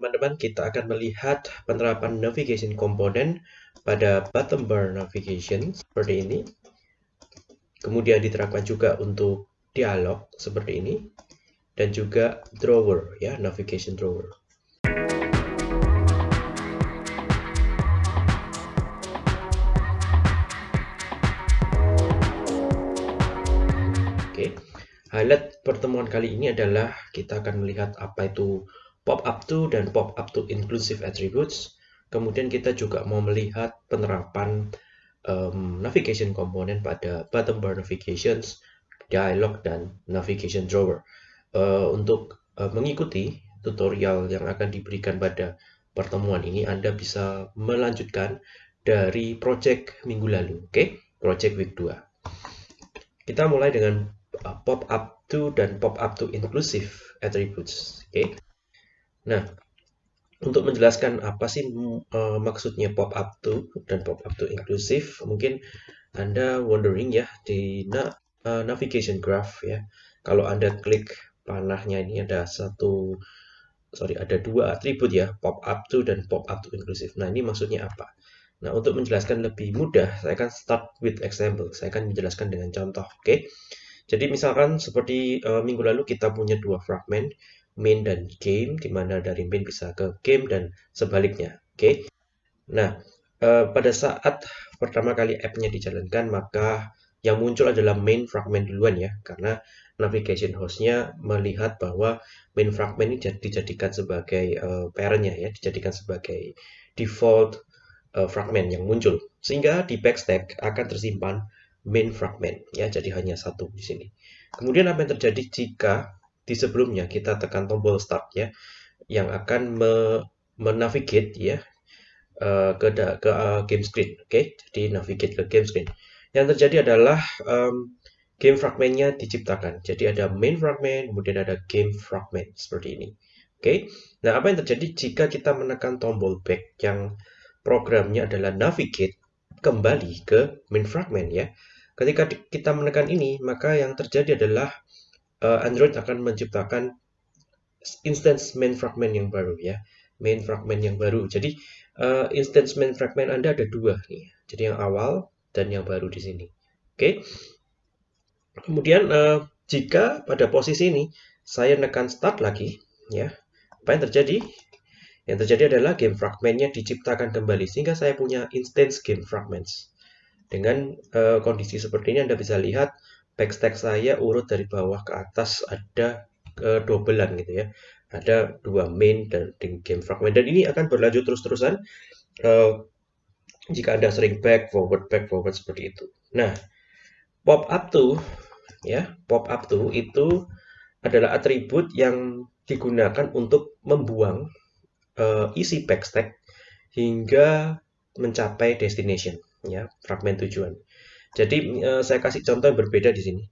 teman-teman kita akan melihat penerapan navigation komponen pada bottom bar navigation seperti ini. Kemudian diterapkan juga untuk dialog seperti ini dan juga drawer ya, navigation drawer. Oke. Highlight pertemuan kali ini adalah kita akan melihat apa itu pop up to dan pop up to inclusive attributes. Kemudian kita juga mau melihat penerapan um, navigation komponen pada bottom bar navigations, dialog dan navigation drawer. Uh, untuk uh, mengikuti tutorial yang akan diberikan pada pertemuan ini, Anda bisa melanjutkan dari project minggu lalu, oke? Okay? Project week 2. Kita mulai dengan uh, pop up to dan pop up to inclusive attributes, oke? Okay? Nah, untuk menjelaskan apa sih uh, maksudnya pop up to dan pop up to inclusive, mungkin Anda wondering ya di na uh, navigation graph ya. Kalau Anda klik panahnya ini ada satu sorry ada dua atribut ya, pop up to dan pop up to inclusive. Nah, ini maksudnya apa? Nah, untuk menjelaskan lebih mudah, saya akan start with example. Saya akan menjelaskan dengan contoh, oke? Okay? Jadi misalkan seperti uh, minggu lalu kita punya dua fragment main dan game, di mana dari main bisa ke game dan sebaliknya. Oke. Okay? Nah, uh, pada saat pertama kali app-nya dijalankan, maka yang muncul adalah main fragment duluan ya, karena navigation host-nya melihat bahwa main fragment ini dijadikan sebagai uh, parent-nya ya, dijadikan sebagai default uh, fragment yang muncul. Sehingga di backstack akan tersimpan main fragment ya, jadi hanya satu di sini. Kemudian apa yang terjadi jika di sebelumnya kita tekan tombol start ya yang akan me menavigate ya uh, ke ke uh, game screen oke okay? jadi navigate ke game screen yang terjadi adalah um, game fragmentnya diciptakan jadi ada main fragment kemudian ada game fragment seperti ini oke okay? nah apa yang terjadi jika kita menekan tombol back yang programnya adalah navigate kembali ke main fragment ya ketika kita menekan ini maka yang terjadi adalah uh, Android akan menciptakan instance main fragment yang baru ya. Main fragment yang baru. Jadi uh, instance main fragment Anda ada dua nih. Jadi yang awal dan yang baru di sini. Oke? Okay? kemudian uh, jika pada posisi ini saya nekan start lagi ya apa yang terjadi? Yang terjadi adalah game fragmentnya diciptakan kembali sehingga saya punya instance game fragments. Dengan uh, kondisi seperti ini Anda bisa lihat backstack saya urut dari bawah ke atas ada ke dobelan gitu ya. Ada dua main dan game fragment. Dan ini akan berlanjut terus-terusan uh, jika anda sering back forward back forward seperti itu. Nah pop up to ya pop up to itu adalah atribut yang digunakan untuk membuang uh, isi backstack hingga mencapai destination ya fragment tujuan jadi uh, saya kasih contoh yang berbeda di sini.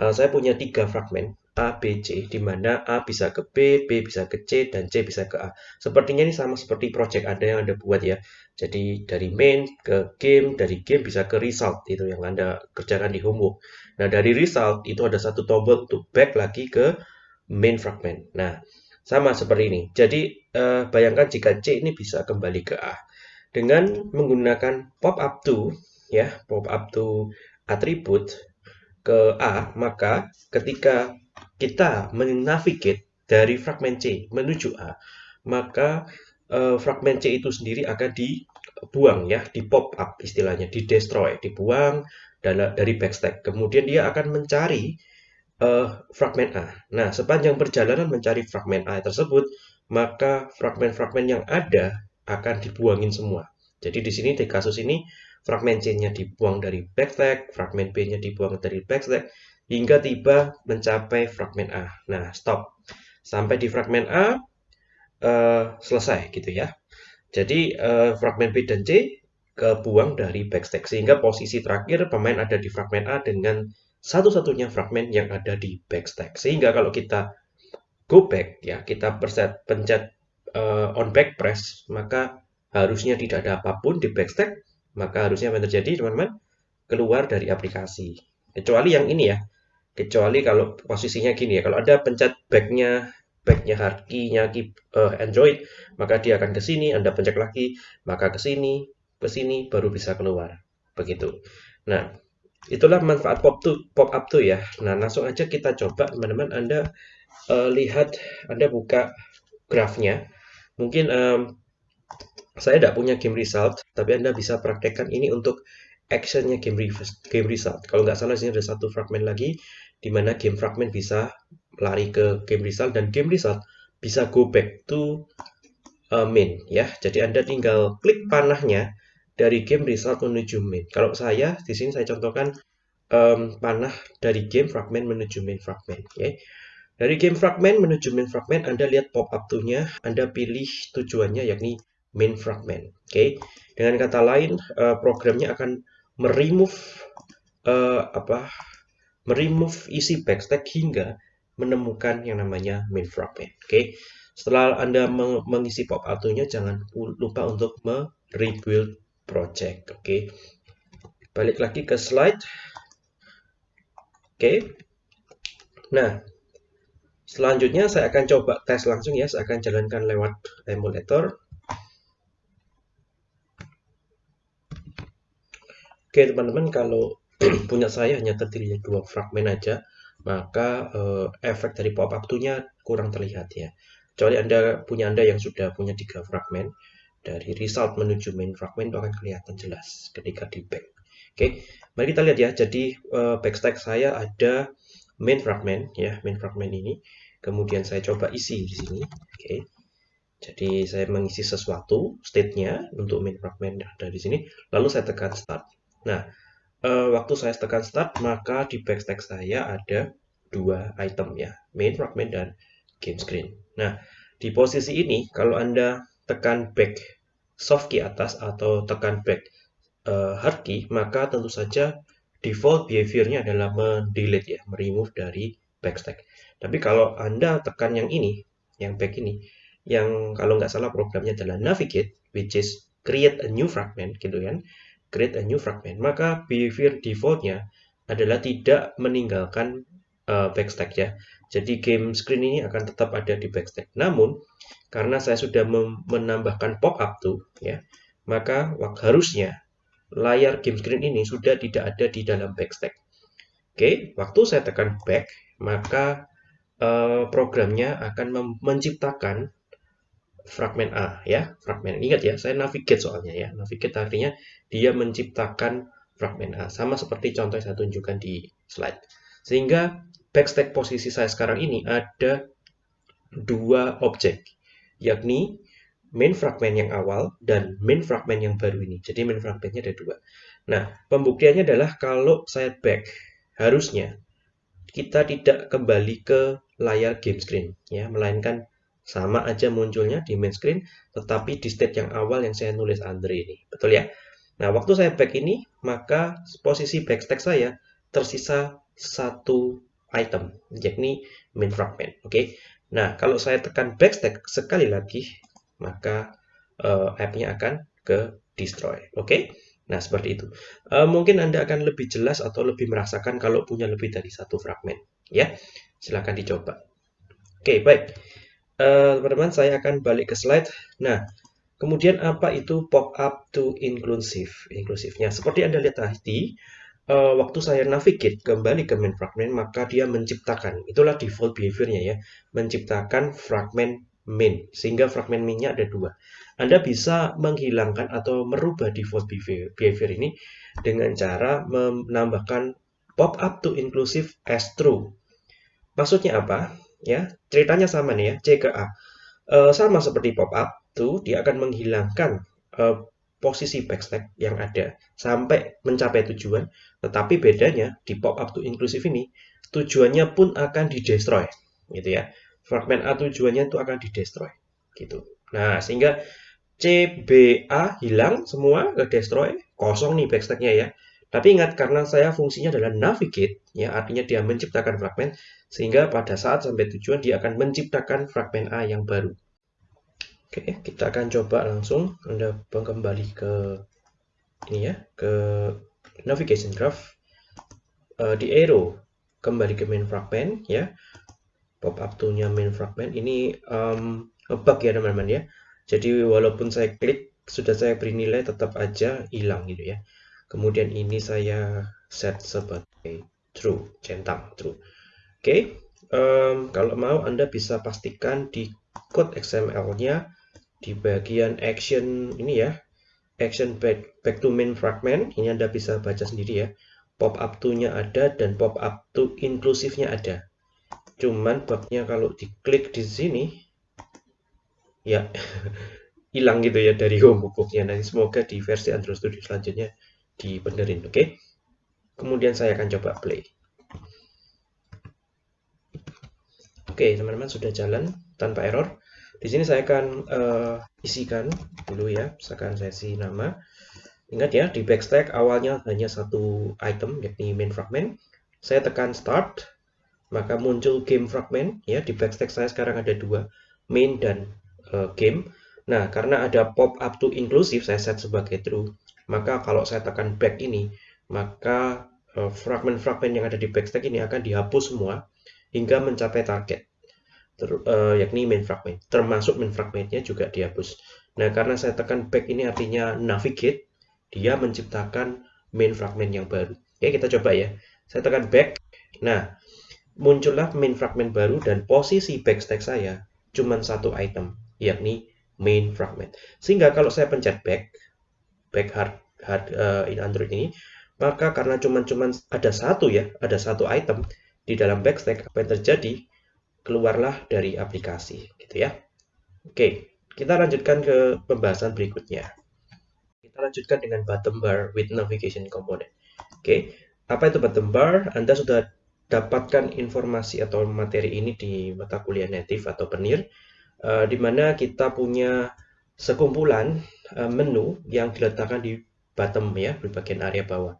Uh, saya punya tiga fragmen A, B, C, di mana A bisa ke B, B bisa ke C, dan C bisa ke A. Sepertinya ini sama seperti project Anda yang Anda buat ya. Jadi dari main ke game, dari game bisa ke result, itu yang Anda kerjakan di homework. Nah dari result itu ada satu tombol untuk back lagi ke main fragment. Nah sama seperti ini. Jadi uh, bayangkan jika C ini bisa kembali ke A. Dengan menggunakan pop up to ya pop up to atribut ke A, maka ketika kita menavigate dari fragment C menuju A, maka uh, fragment C itu sendiri akan dibuang ya, di pop up istilahnya, di destroy, dibuang dari backstack. Kemudian dia akan mencari uh, fragment A. Nah, sepanjang perjalanan mencari fragment A tersebut, maka fragment-fragment yang ada akan dibuangin semua. Jadi di sini di kasus ini fragmen C-nya dibuang dari backstack, fragmen B-nya dibuang dari backstack, hingga tiba mencapai fragmen A. Nah, stop. Sampai di fragmen A, uh, selesai gitu ya. Jadi, uh, fragmen B dan C kebuang dari backstack. Sehingga posisi terakhir pemain ada di fragmen A dengan satu-satunya fragmen yang ada di backstack. Sehingga kalau kita go back, ya kita perset, pencet uh, on back press, maka harusnya tidak ada apa pun di backstack, maka harusnya apa yang terjadi teman-teman? Keluar dari aplikasi. Kecuali yang ini ya, kecuali kalau posisinya gini ya, kalau ada pencet backnya backnya hardkey-nya uh, Android, maka dia akan ke sini, Anda pencet lagi, maka ke sini, ke sini baru bisa keluar. Begitu. Nah, itulah manfaat pop to pop up tuh ya. Nah, langsung aja kita coba teman-teman Anda uh, lihat Anda buka grafnya. Mungkin um, saya tidak punya game result, tapi Anda bisa praktekkan ini untuk actionnya game, game result. Kalau nggak salah sini ada satu fragment lagi di mana game fragment bisa lari ke game result dan game result bisa go back to uh, main ya. Jadi Anda tinggal klik panahnya dari game result menuju main. Kalau saya di sini saya contohkan um, panah dari game fragment menuju main fragment ya. Dari game fragment menuju main fragment Anda lihat pop up to-nya, Anda pilih tujuannya yakni main fragment. Oke. Okay? Dengan kata lain, uh, programnya akan meremove uh, apa meremove isi backstack hingga menemukan yang namanya main fragment. Oke, okay? setelah Anda mengisi pop up-nya jangan lupa untuk me-rebuild project. Oke, okay? balik lagi ke slide. Oke, okay. nah selanjutnya saya akan coba tes langsung ya. Saya akan jalankan lewat emulator. Oke teman-teman, kalau punya saya hanya terdiri dua fragmen aja, maka uh, efek dari pop-up tool-nya kurang terlihat ya. Kecuali Anda punya Anda yang sudah punya tiga fragmen, dari result menuju main fragment itu akan kelihatan jelas ketika di back. Oke, mari kita lihat ya. Jadi uh, backstack saya ada main fragment ya, main fragment ini. Kemudian saya coba isi di sini. Oke. Jadi saya mengisi sesuatu state-nya untuk main fragment ada di sini, lalu saya tekan start. Nah, uh, waktu saya tekan start, maka di backstack saya ada dua item ya, main fragment dan game screen. Nah, di posisi ini, kalau Anda tekan back soft key atas atau tekan back uh, hard key, maka tentu saja default behaviornya adalah mendelete ya, meremove dari backstack. Tapi kalau Anda tekan yang ini, yang back ini, yang kalau nggak salah programnya adalah navigate, which is create a new fragment gitu kan create a new fragment, maka behavior defaultnya adalah tidak meninggalkan uh, backstack ya. Jadi game screen ini akan tetap ada di backstack. Namun karena saya sudah menambahkan pop-up tuh ya, maka harusnya layar game screen ini sudah tidak ada di dalam backstack. Oke, waktu saya tekan back, maka uh, programnya akan menciptakan fragmen A ya, fragmen. Ingat ya, saya navigate soalnya ya. Navigate artinya dia menciptakan fragmen A sama seperti contoh yang saya tunjukkan di slide. Sehingga backstack posisi saya sekarang ini ada dua objek, yakni main fragment yang awal dan main fragment yang baru ini. Jadi main fragmentnya ada dua. Nah, pembuktiannya adalah kalau saya back, harusnya kita tidak kembali ke layar game screen, ya, melainkan sama aja munculnya di main screen, tetapi di state yang awal yang saya nulis Andre ini. Betul ya? Nah, waktu saya back ini, maka posisi backstack saya tersisa satu item, yakni main fragment. Oke. Okay? Nah, kalau saya tekan backstack sekali lagi, maka uh, app-nya akan ke destroy. Oke. Okay? Nah, seperti itu. Uh, mungkin Anda akan lebih jelas atau lebih merasakan kalau punya lebih dari satu fragment. Ya, silahkan dicoba. Oke, okay, baik. Eh, teman-teman, uh, saya akan balik ke slide. Nah, kemudian apa itu pop-up to inclusive? Inklusifnya, seperti Anda lihat tadi, uh, waktu saya navigate kembali ke main fragment, maka dia menciptakan, itulah default behaviornya ya, menciptakan fragment main, sehingga fragment mainnya ada dua. Anda bisa menghilangkan atau merubah default behavior, ini dengan cara menambahkan pop-up to inclusive as true. Maksudnya apa? Ya ceritanya sama nih ya C ke A. E, sama seperti pop up tuh dia akan menghilangkan e, posisi backstack yang ada sampai mencapai tujuan. Tetapi bedanya di pop up to inclusive ini tujuannya pun akan di destroy gitu ya. Fragment A tujuannya itu akan di destroy gitu. Nah sehingga CBA hilang semua ke destroy kosong nih backstacknya ya tapi ingat karena saya fungsinya adalah navigate, ya artinya dia menciptakan fragmen, sehingga pada saat sampai tujuan dia akan menciptakan fragmen A yang baru. Oke, kita akan coba langsung Anda kembali ke ini ya, ke navigation graph. Uh, di arrow kembali ke main fragment ya. pop up to-nya main fragment ini um, bug ya teman-teman ya. Jadi walaupun saya klik sudah saya beri nilai tetap aja hilang gitu ya. Kemudian ini saya set sebagai true, centang true. Oke, okay. um, kalau mau Anda bisa pastikan di code XML-nya di bagian action ini ya, action back, back to main fragment, ini Anda bisa baca sendiri ya. Pop up to-nya ada dan pop up to inclusive-nya ada. Cuman bugnya kalau diklik di sini, ya hilang gitu ya dari homebooknya. Nanti semoga di versi Android Studio selanjutnya dibenerin, oke? Okay? Kemudian saya akan coba play. Oke, teman-teman sudah jalan tanpa error. Di sini saya akan uh, isikan dulu ya, misalkan sesi nama. Ingat ya, di backstack awalnya hanya satu item, yakni main fragment. Saya tekan start, maka muncul game fragment. Ya, di backstack saya sekarang ada dua, main dan uh, game. Nah, karena ada pop up to inclusive, saya set sebagai true. Maka kalau saya tekan back ini, maka eh, fragment-fragment uh, yang ada di backstack ini akan dihapus semua hingga mencapai target, ter, uh, yakni main fragment. Termasuk main fragmentnya juga dihapus. Nah, karena saya tekan back ini artinya navigate, dia menciptakan main fragment yang baru. Oke, kita coba ya. Saya tekan back. Nah, muncullah main fragment baru dan posisi backstack saya cuma satu item, yakni main fragment. Sehingga kalau saya pencet back, back hard, hard uh, Android ini, maka karena cuma-cuma ada satu ya, ada satu item, di dalam backstack apa yang terjadi? Keluarlah dari aplikasi gitu ya. Oke kita lanjutkan ke pembahasan berikutnya. Kita lanjutkan dengan bottom bar with navigation component. Oke apa itu bottom bar? Anda sudah dapatkan informasi atau materi ini di mata kuliah native atau penir uh, di mana kita punya sekumpulan uh, menu yang diletakkan di bottom ya di bagian area bawah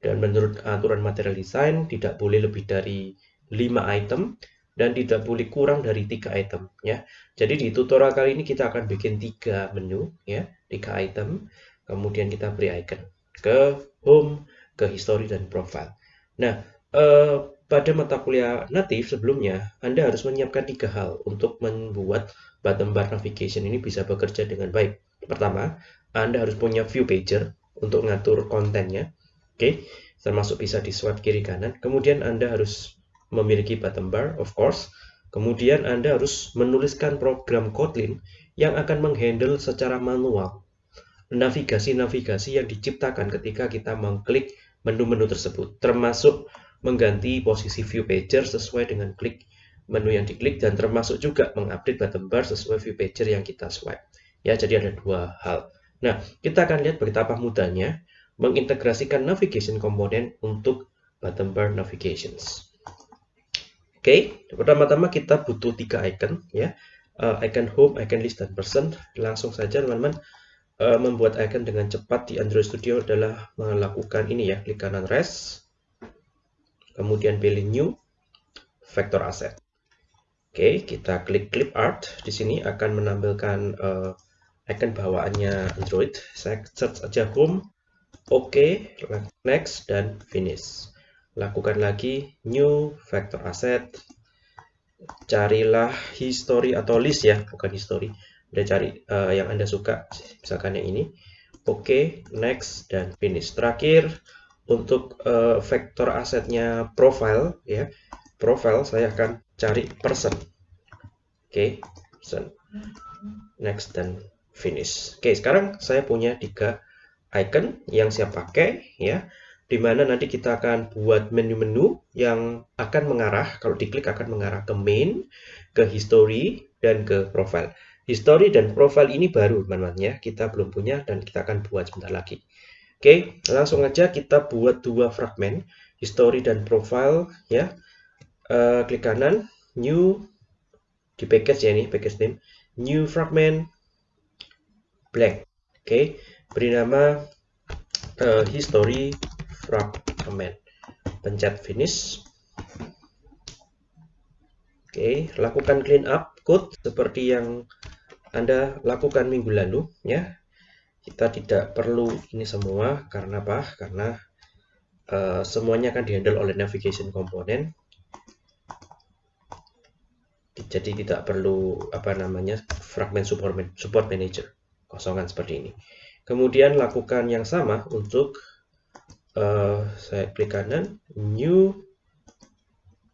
dan menurut aturan material design tidak boleh lebih dari 5 item dan tidak boleh kurang dari tiga item ya. Jadi di tutorial kali ini kita akan bikin tiga menu ya, tiga item. Kemudian kita beri icon ke home, ke history dan profile. Nah, eh, pada mata kuliah native sebelumnya Anda harus menyiapkan tiga hal untuk membuat bottom bar navigation ini bisa bekerja dengan baik. Pertama, Anda harus punya view pager untuk ngatur kontennya. Oke, termasuk bisa di swipe kiri kanan. Kemudian Anda harus memiliki bottom bar, of course. Kemudian Anda harus menuliskan program Kotlin yang akan menghandle secara manual navigasi-navigasi yang diciptakan ketika kita mengklik menu-menu tersebut, termasuk mengganti posisi view pager sesuai dengan klik menu yang diklik dan termasuk juga mengupdate bottom bar sesuai view pager yang kita swipe. Ya, jadi ada dua hal. Nah, kita akan lihat betapa mudahnya mengintegrasikan navigation komponen untuk bottom bar navigations. Oke, okay, pertama-tama kita butuh tiga icon ya, uh, icon home, icon list, dan person. Langsung saja teman-teman uh, membuat icon dengan cepat di Android Studio adalah melakukan ini ya, klik kanan rest, kemudian pilih new, vector asset. Oke, okay, kita klik clip art. Di sini akan menampilkan uh, icon bawaannya Android. Saya search aja home, Oke, next dan finish. Lakukan lagi new vector asset. Carilah history atau list ya, bukan history. Udah cari uh, yang Anda suka, misalkan yang ini. Oke, next dan finish. Terakhir untuk uh, vektor asetnya profile ya. Profile saya akan cari person. Oke, okay, person. Next dan finish. Oke, sekarang saya punya tiga icon yang saya pakai ya di mana nanti kita akan buat menu-menu yang akan mengarah kalau diklik akan mengarah ke main, ke history dan ke profile. History dan profile ini baru teman-teman ya, kita belum punya dan kita akan buat sebentar lagi. Oke, langsung aja kita buat dua fragmen, history dan profile ya. Uh, klik kanan, new di package ya ini, package name, new fragment blank. Oke, beri nama uh, history fragment. Pencet finish. Oke lakukan clean up code seperti yang anda lakukan minggu lalu ya. Kita tidak perlu ini semua karena apa? Karena uh, semuanya akan dihandle oleh navigation component. Jadi tidak perlu apa namanya fragment support manager kosongan seperti ini. Kemudian lakukan yang sama untuk uh, saya klik kanan new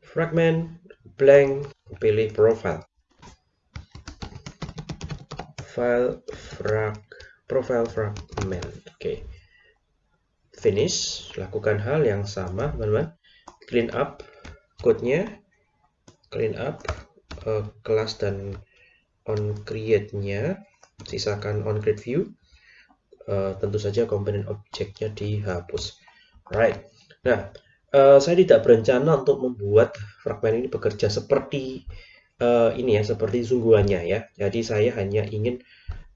fragment blank pilih profile file frag profile fragment oke okay. finish lakukan hal yang sama teman-teman clean up code-nya clean up uh, kelas dan on create-nya sisakan on create view uh, tentu saja komponen objeknya dihapus right nah uh, saya tidak berencana untuk membuat fragment ini bekerja seperti uh, ini ya seperti sungguhannya ya jadi saya hanya ingin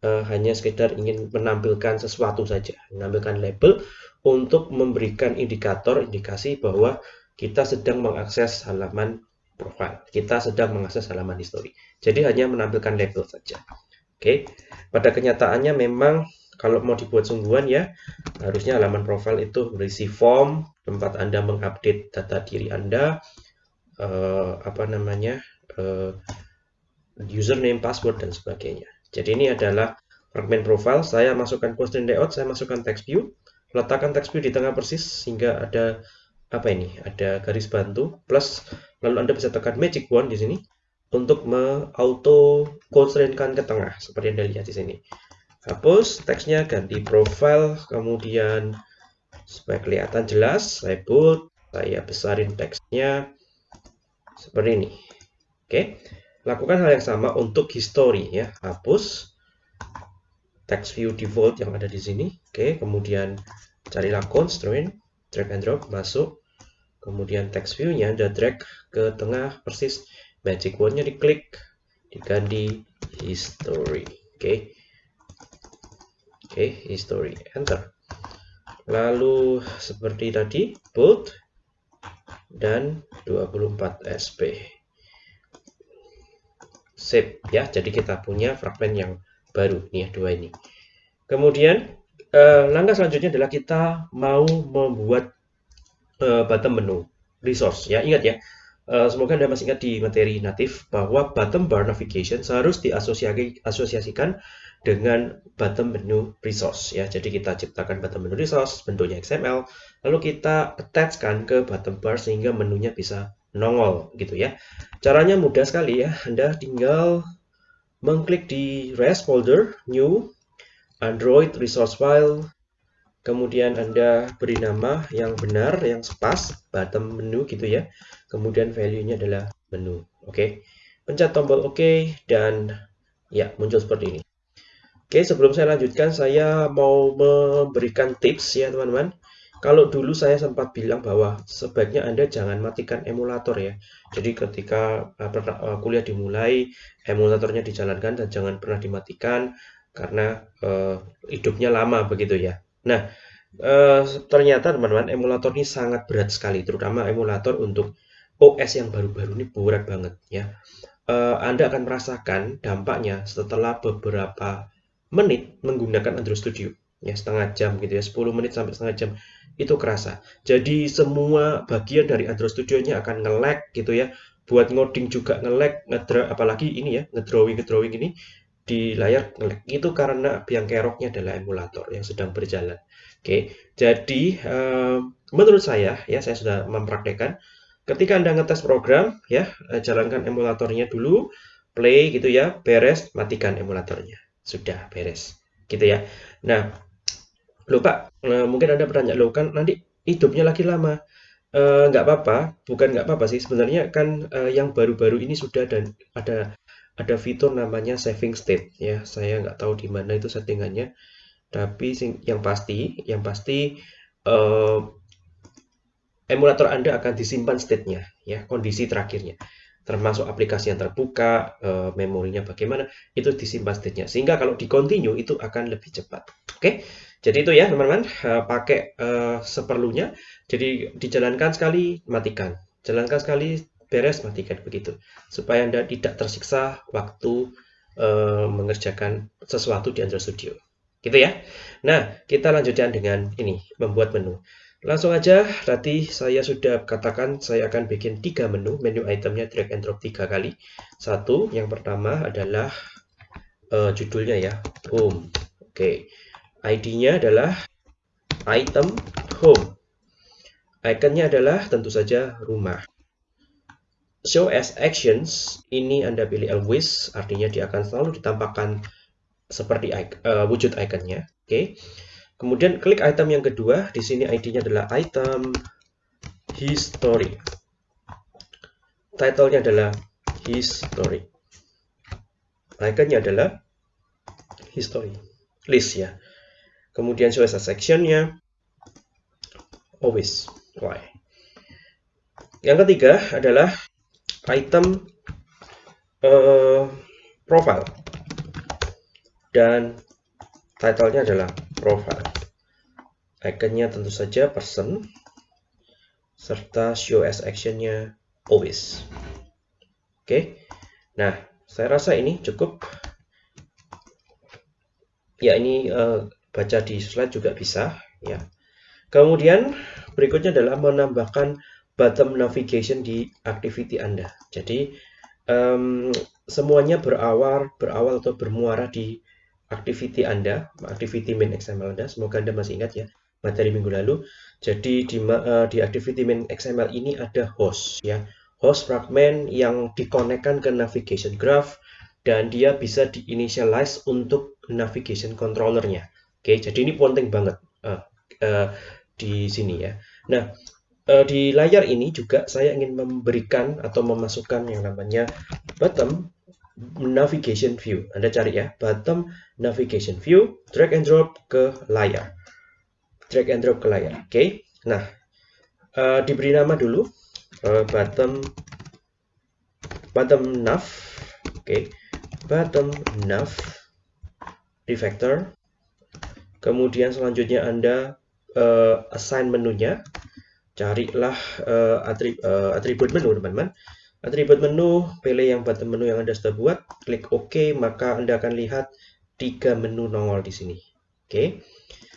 uh, hanya sekedar ingin menampilkan sesuatu saja menampilkan label untuk memberikan indikator indikasi bahwa kita sedang mengakses halaman profile. Kita sedang mengakses halaman history. Jadi hanya menampilkan label saja. Oke. Pada kenyataannya memang kalau mau dibuat sungguhan ya, harusnya halaman profile itu berisi form, tempat Anda mengupdate data diri Anda, eh, apa namanya, eh, username, password, dan sebagainya. Jadi ini adalah fragment profile. Saya masukkan constraint layout, saya masukkan text view, letakkan text view di tengah persis sehingga ada apa ini? Ada garis bantu plus lalu Anda bisa tekan magic wand di sini untuk auto constraintkan ke tengah seperti yang Anda lihat di sini. Hapus teksnya, ganti profile, kemudian supaya kelihatan jelas, saya bold, saya besarin teksnya seperti ini. Oke, lakukan hal yang sama untuk history ya. Hapus text view default yang ada di sini. Oke, kemudian carilah constraint drag and drop masuk kemudian text view-nya Anda drag ke tengah persis magic wand-nya diklik diganti history. Oke. Okay. oke okay, history. Enter. Lalu seperti tadi bold dan 24 sp save ya. Jadi kita punya fragment yang baru. Nih ya dua ini. Kemudian eh, langkah selanjutnya adalah kita mau membuat uh, bottom menu resource. Ya ingat ya uh, semoga anda masih ingat di materi natif bahwa bottom bar navigation harus diasosiasikan dengan bottom menu resource ya. Jadi kita ciptakan bottom menu resource bentuknya XML lalu kita attachkan ke bottom bar sehingga menunya bisa nongol gitu ya. Caranya mudah sekali ya. Anda tinggal mengklik di rest folder new android resource file. Kemudian Anda beri nama yang benar, yang pas, bottom menu gitu ya. Kemudian value-nya adalah menu. Oke. Okay. Pencet tombol OK dan ya muncul seperti ini. Oke, okay, sebelum saya lanjutkan saya mau memberikan tips ya teman-teman. Kalau dulu saya sempat bilang bahwa sebaiknya Anda jangan matikan emulator ya. Jadi ketika uh, kuliah dimulai, emulatornya dijalankan dan jangan pernah dimatikan karena uh, hidupnya lama begitu ya. Nah, uh, ternyata teman-teman emulator ini sangat berat sekali, terutama emulator untuk OS yang baru-baru ini berat banget ya. Uh, Anda akan merasakan dampaknya setelah beberapa menit menggunakan Android Studio ya setengah jam gitu ya 10 menit sampai setengah jam itu kerasa jadi semua bagian dari Android Studio nya akan nge-lag gitu ya buat ngoding juga nge-lag apalagi ini ya ngedrawing ngedrawing ini di layar ngelag itu karena biang keroknya adalah emulator yang sedang berjalan. Oke, jadi uh, menurut saya ya saya sudah mempraktekkan ketika anda ngetes program ya eh, jalankan emulatornya dulu, play gitu ya, beres, matikan emulatornya, sudah beres, gitu ya. Nah, lupa uh, mungkin anda bertanya lo kan nanti hidupnya lagi lama. nggak uh, apa-apa, bukan nggak apa-apa sih sebenarnya kan uh, yang baru-baru ini sudah dan ada ada fitur namanya saving state ya saya nggak tahu di mana itu settingannya tapi yang pasti yang pasti emulator anda akan disimpan state-nya ya kondisi terakhirnya. Termasuk aplikasi yang terbuka uh, memorinya bagaimana itu disimpan state-nya. Sehingga kalau di continue itu akan lebih cepat. Oke? Jadi itu ya teman-teman. Uh, pakai uh, seperlunya. Jadi dijalankan sekali matikan. Jalankan sekali beres matikan. Begitu. Supaya anda tidak tersiksa waktu uh, mengerjakan sesuatu di Android Studio. Gitu ya. Nah kita lanjutkan dengan ini membuat menu Langsung aja, tadi saya sudah katakan saya akan bikin tiga menu, menu itemnya drag and drop tiga kali. Satu, yang pertama adalah uh, judulnya ya, home. Oke, okay. ID-nya adalah item home. Iconnya adalah tentu saja rumah. Show as actions, ini Anda pilih always, artinya dia akan selalu ditampakkan seperti uh, wujud iconnya. Oke. Okay. Kemudian klik item yang kedua, di sini ID-nya adalah item history. Title-nya adalah history. Iconnya adalah history. List ya. Kemudian a section-nya always. Why? Yang ketiga adalah item uh, profile. Dan title-nya adalah profile. Iconnya tentu saja person serta show as actionnya always. Oke, nah saya rasa ini cukup. Ya ini uh, baca di slide juga bisa ya. Kemudian berikutnya adalah menambahkan bottom navigation di activity Anda. Jadi um, semuanya berawal berawal atau bermuara di activity Anda, activity main XML Anda. Semoga Anda masih ingat ya materi minggu lalu. Jadi di, uh, di activity main XML ini ada host ya. Host fragment yang dikonekkan ke navigation graph dan dia bisa diinitialize untuk navigation controllernya. Oke, jadi ini penting banget uh, uh, di sini ya. Nah, uh, di layar ini juga saya ingin memberikan atau memasukkan yang namanya bottom navigation view. Anda cari ya, bottom navigation view, drag and drop ke layar. Drag and drop ke layar. Oke. Okay. Nah, uh, diberi nama dulu uh, bottom bottom nav. Oke. Okay. Bottom nav refactor. Kemudian selanjutnya Anda uh, assign menunya. Carilah uh, atrib uh, atribut menu, teman-teman atribut menu, pilih yang button menu yang Anda sudah buat, klik OK, maka Anda akan lihat tiga menu nongol di sini. Oke.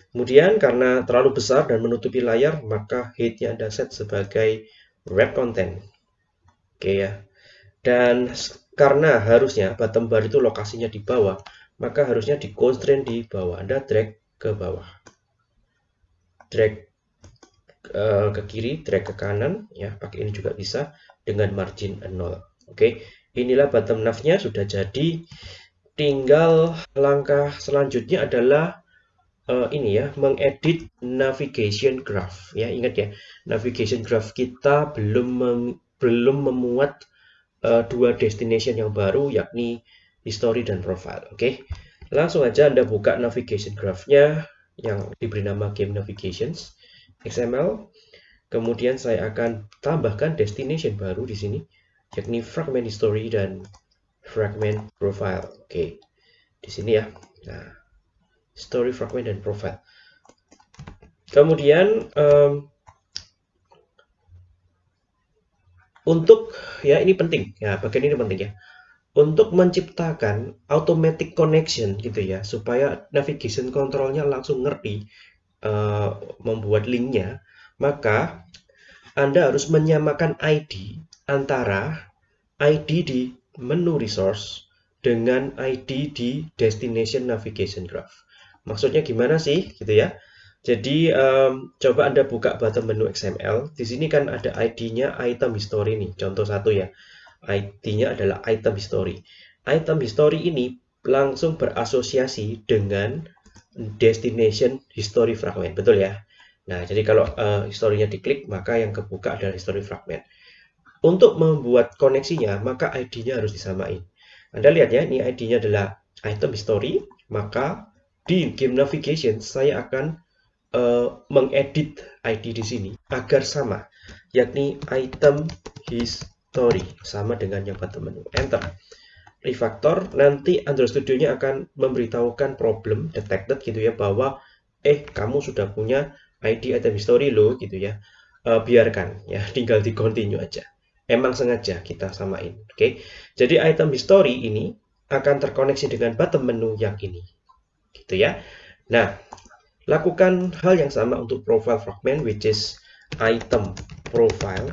Kemudian karena terlalu besar dan menutupi layar, maka height-nya Anda set sebagai wrap content. Oke ya. Dan karena harusnya bottom bar itu lokasinya di bawah, maka harusnya di constraint di bawah. Anda drag ke bawah. Drag uh, ke kiri, drag ke kanan, ya pakai ini juga bisa dengan margin 0. Oke, inilah bottom nav-nya sudah jadi. Tinggal langkah selanjutnya adalah uh, ini ya, mengedit navigation graph. Ya, ingat ya, navigation graph kita belum mem belum memuat uh, dua destination yang baru yakni history dan profile. Oke. Langsung aja Anda buka navigation graph-nya yang diberi nama game navigations XML Kemudian saya akan tambahkan destination baru di sini, yakni fragment history dan fragment profile. Oke, di sini ya. Nah, story fragment dan profile. Kemudian um, untuk ya ini penting ya bagian ini penting ya untuk menciptakan automatic connection gitu ya supaya navigation controlnya langsung ngerti uh, membuat linknya maka Anda harus menyamakan ID antara ID di menu resource dengan ID di destination navigation graph. Maksudnya gimana sih gitu ya? Jadi um, coba Anda buka bottom menu XML. Di sini kan ada ID-nya item history nih. Contoh satu ya. ID-nya adalah item history. Item history ini langsung berasosiasi dengan destination history fragment. Betul ya? Nah, jadi kalau uh, historinya diklik, maka yang kebuka adalah history fragment. Untuk membuat koneksinya, maka ID-nya harus disamain. Anda lihat ya, ini ID-nya adalah item history, maka di game navigation saya akan uh, mengedit ID di sini agar sama, yakni item history sama dengan yang bottom menu. Enter. Refactor nanti Android Studio-nya akan memberitahukan problem detected gitu ya bahwa eh kamu sudah punya ID item history lo gitu ya. Uh, biarkan ya tinggal di continue aja. Emang sengaja kita samain. Oke? Okay? jadi item history ini akan terkoneksi dengan bottom menu yang ini. Gitu ya. Nah Lakukan hal yang sama untuk profile fragment which is item profile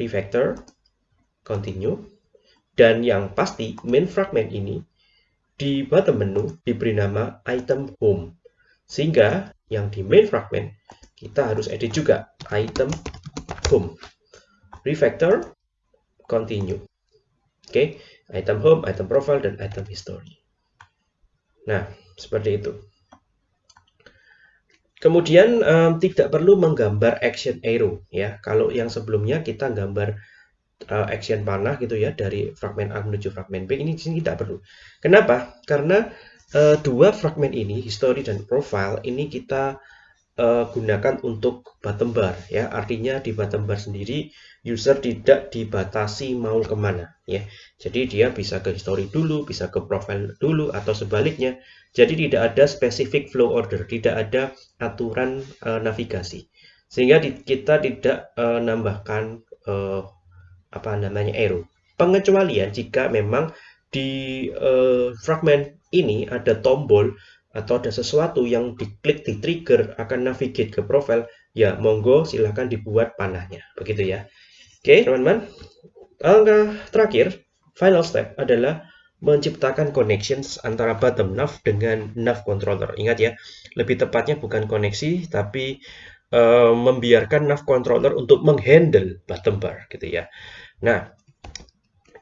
refactor continue dan yang pasti main fragment ini di bottom menu diberi nama item home sehingga yang di main fragment kita harus edit juga item home refactor continue oke okay? item home item profile dan item history nah seperti itu Kemudian um, tidak perlu menggambar action arrow ya. Kalau yang sebelumnya kita gambar uh, action panah gitu ya dari fragment A menuju fragment B ini sini tidak perlu. Kenapa? Karena uh, dua fragment ini history dan profile ini kita uh, gunakan untuk bottom bar ya. Artinya di bottom bar sendiri user tidak dibatasi mau ke mana ya. Jadi dia bisa ke history dulu, bisa ke profile dulu atau sebaliknya jadi tidak ada specific flow order, tidak ada aturan uh, navigasi. Sehingga kita tidak uh, nambahkan uh, apa namanya arrow. Pengecualian jika memang di uh, fragment ini ada tombol atau ada sesuatu yang diklik di trigger akan navigate ke profile, ya monggo silahkan dibuat panahnya. Begitu ya. Oke, teman-teman. Langkah terakhir, final step adalah menciptakan connections antara bottom nav dengan nav controller. Ingat ya, lebih tepatnya bukan koneksi, tapi uh, membiarkan nav controller untuk menghandle bottom bar, gitu ya. Nah,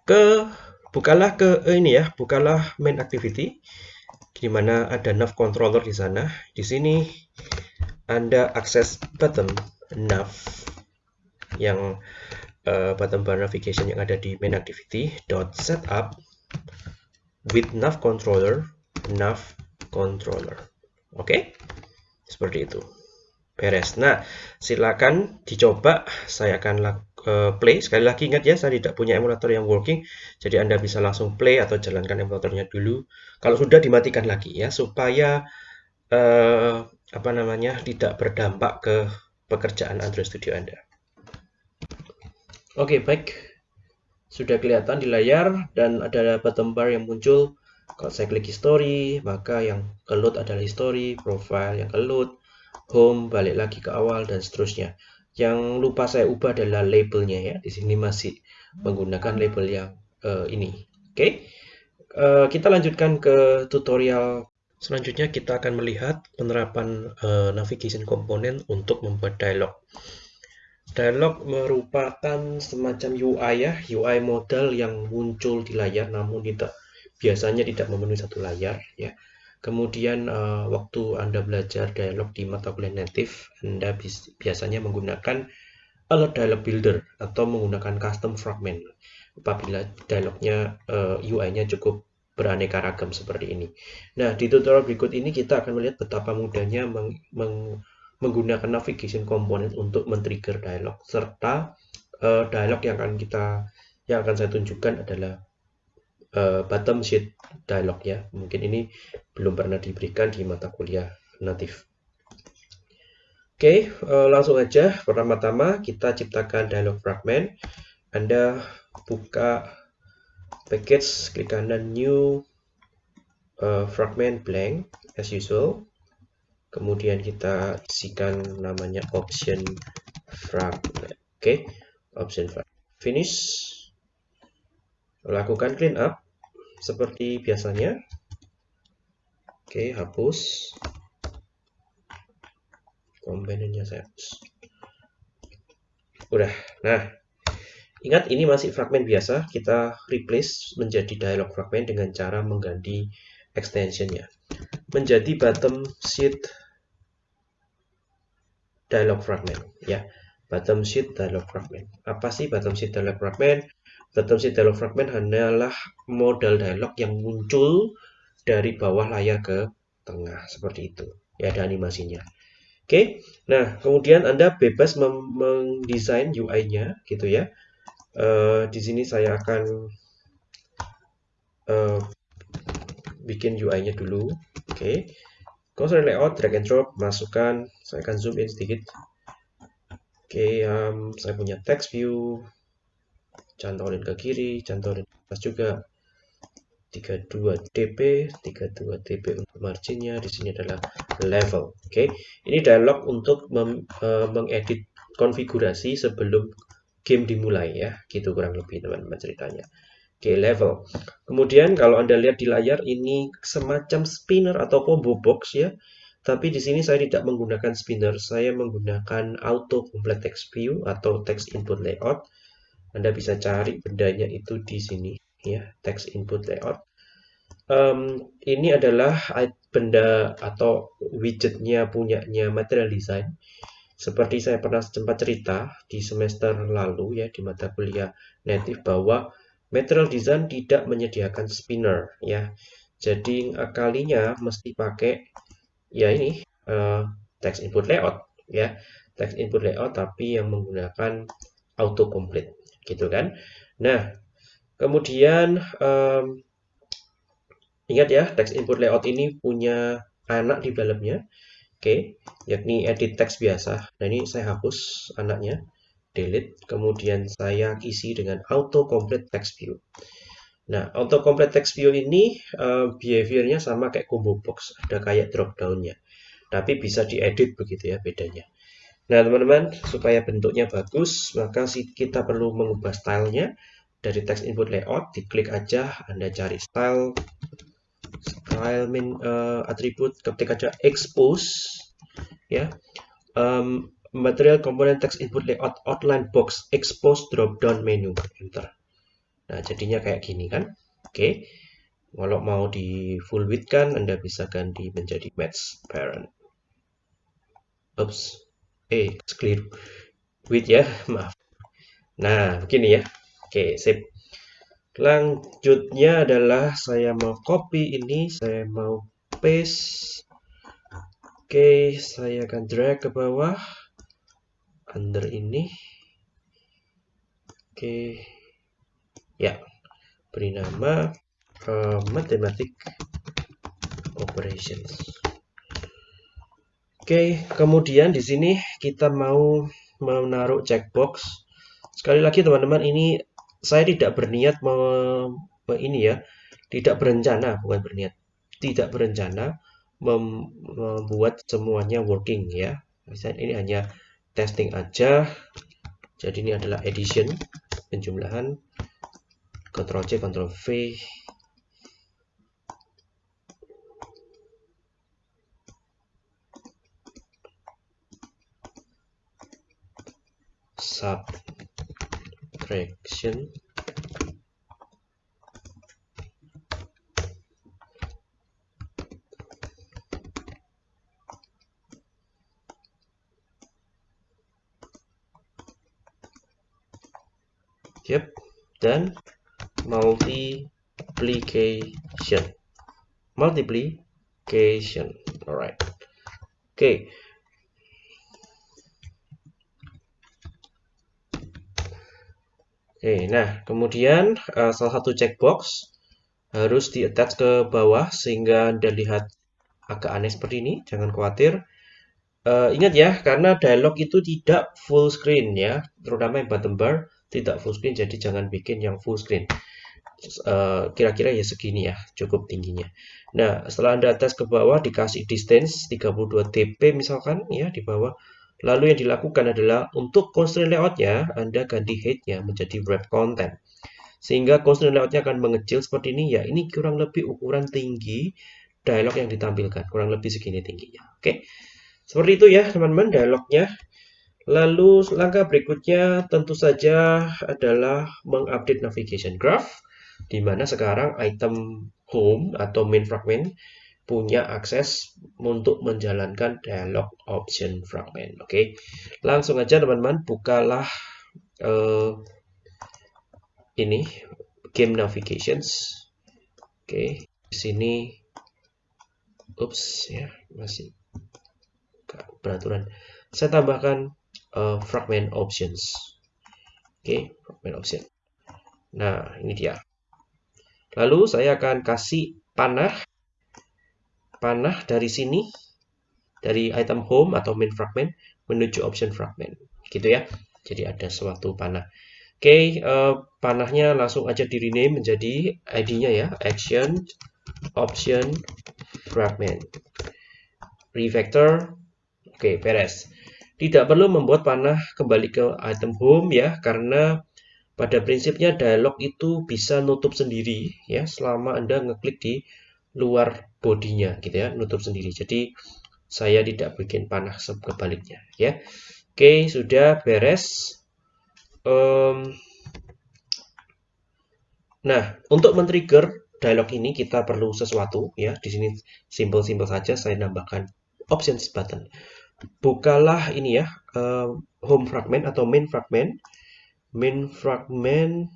ke bukalah ke eh, ini ya, bukalah main activity, di mana ada nav controller di sana. Di sini Anda akses bottom nav yang uh, bottom bar navigation yang ada di main activity dot setup with nav controller nav controller oke okay? seperti itu beres. Nah silakan dicoba. Saya akan uh, play. Sekali lagi ingat ya saya tidak punya emulator yang working. Jadi anda bisa langsung play atau jalankan emulatornya dulu. Kalau sudah dimatikan lagi ya supaya uh, apa namanya tidak berdampak ke pekerjaan Android Studio anda. Oke okay, baik. Sudah kelihatan di layar dan ada bottom bar yang muncul. Kalau saya klik history maka yang keload adalah history profile yang keload home balik lagi ke awal dan seterusnya. Yang lupa saya ubah adalah labelnya ya. Di sini masih menggunakan label yang uh, ini. Oke? Okay? uh, eh, kita lanjutkan ke tutorial selanjutnya. Kita akan melihat penerapan uh, navigation komponen untuk membuat dialog. Dialog merupakan semacam UI ya, UI model yang muncul di layar namun tidak biasanya tidak memenuhi satu layar ya. Kemudian uh, waktu Anda belajar dialog di mata kuliah native, Anda biasanya menggunakan alert dialog builder atau menggunakan custom fragment apabila dialognya uh, eh, UI-nya cukup beraneka ragam seperti ini. Nah, di tutorial berikut ini kita akan melihat betapa mudahnya meng, meng menggunakan navigation component untuk men-trigger dialog serta uh, dialog yang akan kita yang akan saya tunjukkan adalah uh, bottom sheet dialog ya. Mungkin ini belum pernah diberikan di mata kuliah native. Oke, uh, langsung aja. Pertama-tama kita ciptakan dialog fragment. Anda buka package, klik kanan new uh, fragment blank as usual kemudian kita isikan namanya option fragment oke okay. option fragment finish lakukan clean up seperti biasanya. Oke hapus. Komponennya saya hapus. Udah. Nah ingat ini masih fragment biasa. Kita replace menjadi dialog fragment dengan cara mengganti extensionnya. Menjadi bottom sheet dialog fragment. Ya bottom sheet dialog fragment. Apa sih bottom sheet dialog fragment sheet dialog fragment hanyalah modal dialog yang muncul dari bawah layar ke tengah seperti itu ya ada animasinya oke nah kemudian anda bebas mendesain UI-nya gitu ya uh, di sini saya akan uh, bikin UI-nya dulu oke okay. Cursor layout, drag and drop, masukkan. Saya akan zoom in sedikit. Oke, okay, um, saya punya text view. Cantorin ke kiri, cantorin ke atas juga. 32 dp 32 dp untuk marginnya. Di sini adalah level oke. Okay. ini dialog untuk uh, mengedit konfigurasi sebelum game dimulai ya. Gitu kurang lebih teman-teman ceritanya. Oke okay, level. Kemudian kalau anda lihat di layar ini semacam spinner atau combo box ya. Tapi di sini saya tidak menggunakan spinner. Saya menggunakan auto complete text view atau text input layout anda bisa cari bendanya itu di sini ya text input layout. Um, ini adalah benda atau widgetnya punyanya material design. Seperti saya pernah sempat cerita di semester lalu ya di mata kuliah native bahwa material design tidak menyediakan spinner ya. Jadi kalinya mesti pakai ya ini uh, text input layout ya. Text input layout tapi yang menggunakan auto complete gitu kan nah Kemudian um, ingat ya, text input layout ini punya anak di dalamnya. Oke, okay, yakni edit text biasa. Nah, ini saya hapus anaknya, delete. Kemudian saya isi dengan auto complete text view. Nah, auto complete text view ini uh, behaviornya sama kayak combo box, ada kayak drop downnya. Tapi bisa diedit begitu ya bedanya. Nah, teman-teman, supaya bentuknya bagus, maka kita perlu mengubah stylenya. Dari text input layout diklik aja Anda cari style style min uh, attribute ketik aja expose ya. Um, material component text input layout outline box expose drop down menu enter. Nah jadinya kayak gini kan? Oke. Okay. kalau mau di full width kan Anda bisa ganti menjadi match parent. Oops, eh clear width ya maaf nah begini ya Oke, sip. Lanjutnya adalah saya mau copy ini, saya mau paste. Oke, saya akan drag ke bawah. Under ini. Oke. Ya. Beri nama uh, Mathematic Operations. Oke, kemudian di sini kita mau menaruh checkbox. Sekali lagi teman-teman, ini saya tidak berniat me, ini ya, tidak berencana, bukan berniat, tidak berencana mem, membuat semuanya working ya. Misalnya ini hanya testing aja. Jadi ini adalah addition, penjumlahan, Ctrl C, Ctrl V, subtraction Yep, dan multiplication. Multiplication. Alright. Okay. Oke, nah kemudian uh, salah satu checkbox harus di attach ke bawah sehingga Anda lihat agak aneh seperti ini. Jangan khawatir. Uh, ingat ya, karena dialog itu tidak full screen ya, terutama yang bottom bar tidak full screen, jadi jangan bikin yang full screen. Eh, kira-kira uh, ya segini ya, cukup tingginya. Nah, setelah Anda attach ke bawah dikasih distance 32 dp misalkan ya di bawah Lalu yang dilakukan adalah untuk constraint layoutnya, Anda ganti height-nya menjadi wrap content. Sehingga constraint layoutnya akan mengecil seperti ini. Ya, ini kurang lebih ukuran tinggi dialog yang ditampilkan. Kurang lebih segini tingginya. Oke, seperti itu ya teman-teman dialognya. Lalu langkah berikutnya tentu saja adalah mengupdate navigation graph. Di mana sekarang item home atau main fragment punya akses untuk menjalankan dialog option fragment. Oke, okay? langsung aja teman-teman bukalah uh, ini game navigations. Oke, okay. di sini, ups ya masih peraturan. Saya tambahkan uh, fragment options. Oke, okay, fragment option. Nah, ini dia. Lalu saya akan kasih panah panah dari sini dari item home atau main fragment menuju option fragment gitu ya jadi ada suatu panah Oke, uh, panahnya langsung aja di rename menjadi ID-nya ya, action option fragment. Refactor. Oke, beres. Tidak perlu membuat panah kembali ke item home ya, karena pada prinsipnya dialog itu bisa nutup sendiri ya selama Anda ngeklik di luar bodinya gitu ya, nutup sendiri. Jadi saya tidak bikin panah sebaliknya ya. Oke, sudah beres. Um, nah, untuk men-trigger dialog ini kita perlu sesuatu ya. Di sini simple-simple saja saya nambahkan options button. Bukalah ini ya, uh, home fragment atau main fragment. Main fragment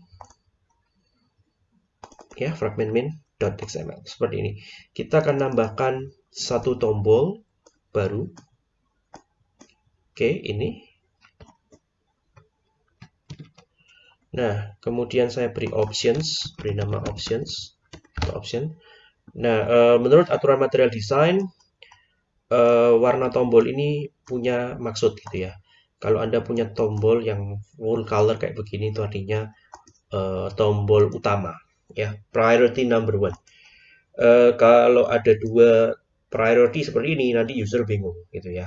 ya, fragment main.xml seperti ini. Kita akan nambahkan satu tombol baru Oke, ini. Nah, kemudian saya beri options, beri nama options atau option. Nah, uh, menurut aturan material design, uh, warna tombol ini punya maksud gitu ya. Kalau Anda punya tombol yang full color kayak begini itu artinya uh, tombol utama ya, priority number one. Uh, kalau ada dua priority seperti ini nanti user bingung gitu ya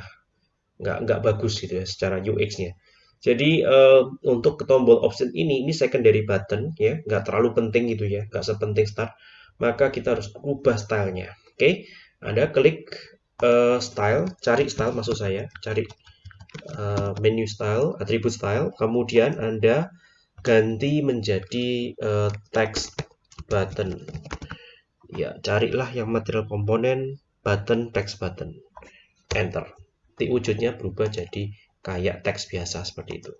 nggak nggak bagus gitu ya secara UX-nya. Jadi uh, untuk tombol option ini ini secondary button ya, nggak terlalu penting gitu ya, nggak sepenting start. Maka kita harus ubah stylenya. Oke, okay? Anda klik uh, style, cari style maksud saya, cari uh, menu style, atribut style, kemudian Anda ganti menjadi uh, text button. Ya, carilah yang material komponen button text button. Enter nanti wujudnya berubah jadi kayak teks biasa seperti itu.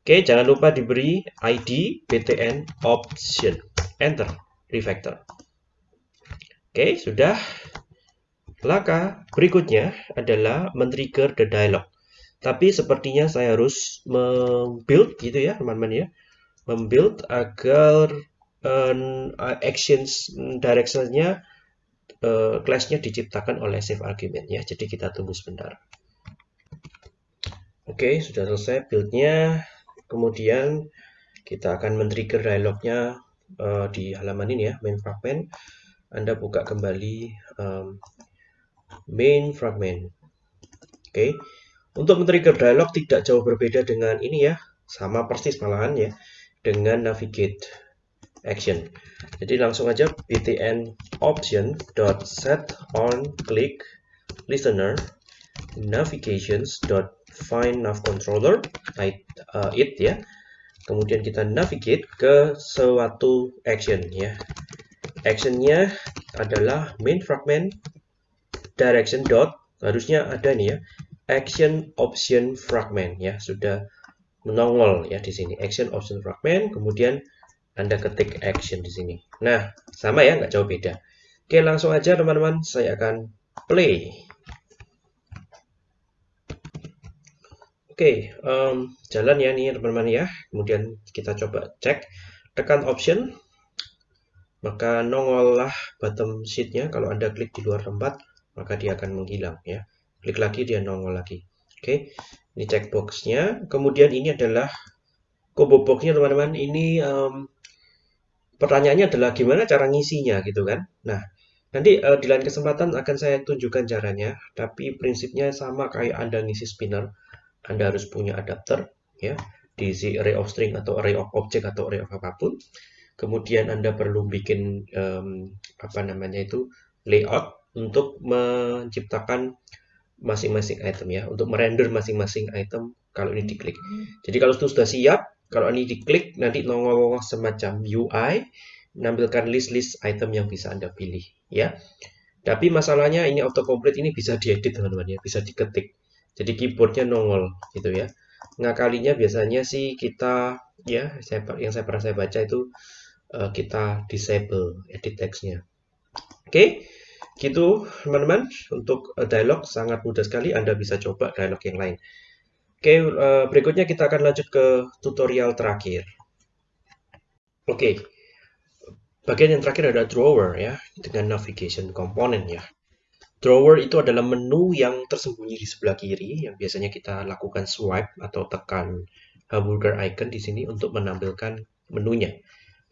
Oke, jangan lupa diberi ID btn option. Enter, refactor. Oke, sudah. Laka berikutnya adalah men-trigger the dialog. Tapi sepertinya saya harus membuild gitu ya, teman-teman ya. Membuild agar uh, actions directionnya uh, class-nya diciptakan oleh save argument ya. Jadi kita tunggu sebentar. Oke, sudah selesai build-nya. Kemudian kita akan men-trigger dialognya uh, di halaman ini ya, main fragment. Anda buka kembali um, main fragment. Oke, untuk men-trigger dialog tidak jauh berbeda dengan ini ya, sama persis malahan ya, dengan navigate action. Jadi langsung aja btn option dot set on click listener navigations dot find nav controller it, uh, it ya. Kemudian kita navigate ke suatu action ya. Actionnya adalah main fragment direction dot harusnya ada nih ya action option fragment ya. Sudah menongol ya di sini. Action option fragment kemudian anda ketik action di sini nah sama ya nggak jauh beda oke langsung aja teman-teman saya akan play Oke, um, jalan ya nih teman-teman ya. Kemudian kita coba cek, tekan option, maka nongollah bottom sheetnya. Kalau Anda klik di luar tempat, maka dia akan menghilang ya. Klik lagi, dia nongol lagi. Oke, ini checkboxnya. Kemudian ini adalah combo boxnya teman-teman. Ini um, pertanyaannya adalah gimana cara ngisinya gitu kan. Nah, nanti uh, di lain kesempatan akan saya tunjukkan caranya. Tapi prinsipnya sama kayak Anda ngisi spinner anda harus punya adapter ya, diisi array of string atau array of object atau array of apa pun. Kemudian Anda perlu bikin um, apa namanya itu layout untuk menciptakan masing-masing item ya, untuk merender masing-masing item kalau ini diklik. Jadi kalau itu sudah siap, kalau ini diklik nanti nongol semacam UI menampilkan list-list item yang bisa Anda pilih ya. Tapi masalahnya ini autocomplete ini bisa diedit teman-teman ya, bisa diketik. Jadi keyboardnya nongol gitu ya. Ngakalinya biasanya sih kita ya saya, yang saya pernah saya baca itu uh, kita disable edit textnya. Oke, okay? gitu teman-teman untuk uh, dialog sangat mudah sekali. Anda bisa coba dialog yang lain. Oke, uh, berikutnya kita akan lanjut ke tutorial terakhir. Oke, bagian yang terakhir adalah drawer ya dengan navigation component ya. Drawer itu adalah menu yang tersembunyi di sebelah kiri yang biasanya kita lakukan swipe atau tekan hamburger icon di sini untuk menampilkan menunya.